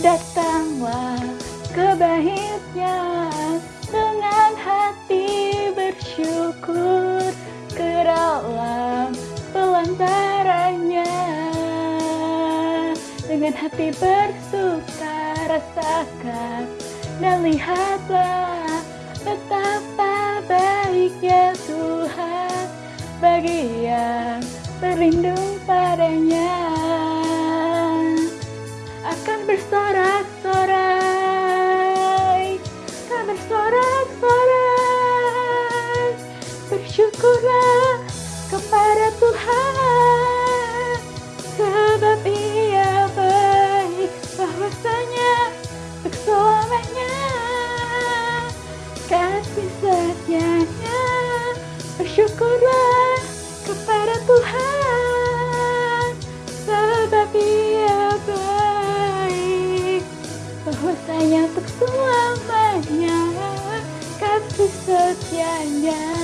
Datanglah ke baitnya dengan hati bersyukur ke dalam pelantarannya. Dengan hati bersuka rasakan dan lihatlah betapa baiknya Tuhan bagi yang berlindung bersyukurlah kepada Tuhan sebab ia baik bahwasanya untuk selamanya kasih setianya. Bersyukurlah kepada Tuhan sebab ia baik bahwasanya untuk selamanya kasih setianya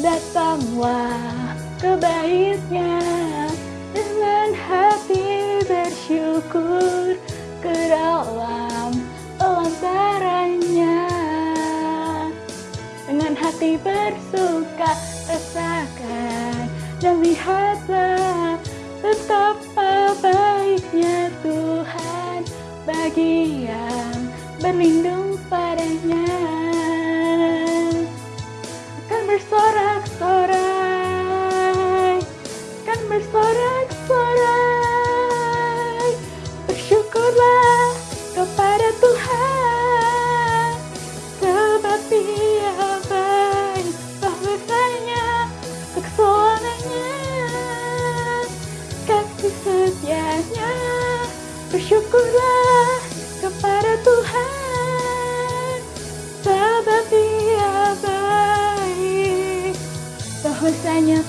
Datanglah ke baitnya dengan hati bersyukur ke dalam pelantarannya dengan hati bersuka rasakan dan lihatlah betapa baiknya Tuhan bagi yang berlindung bersyukurlah kepada Tuhan sebab ia baik. Bahwasanya